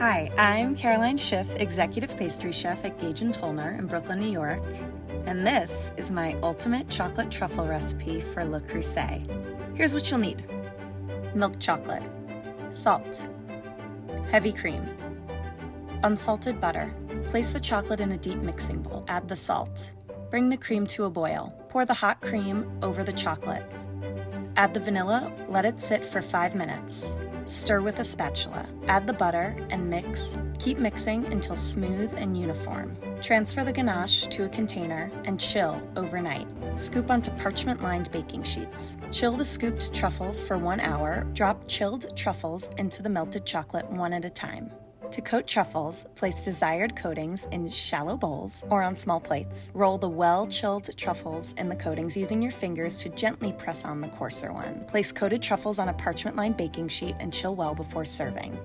Hi, I'm Caroline Schiff, Executive Pastry Chef at Gage and Tollner in Brooklyn, New York, and this is my ultimate chocolate truffle recipe for Le Creuset. Here's what you'll need. Milk chocolate, salt, heavy cream, unsalted butter. Place the chocolate in a deep mixing bowl. Add the salt. Bring the cream to a boil. Pour the hot cream over the chocolate. Add the vanilla, let it sit for five minutes. Stir with a spatula. Add the butter and mix. Keep mixing until smooth and uniform. Transfer the ganache to a container and chill overnight. Scoop onto parchment lined baking sheets. Chill the scooped truffles for one hour. Drop chilled truffles into the melted chocolate one at a time. To coat truffles, place desired coatings in shallow bowls or on small plates. Roll the well-chilled truffles in the coatings using your fingers to gently press on the coarser one. Place coated truffles on a parchment-lined baking sheet and chill well before serving.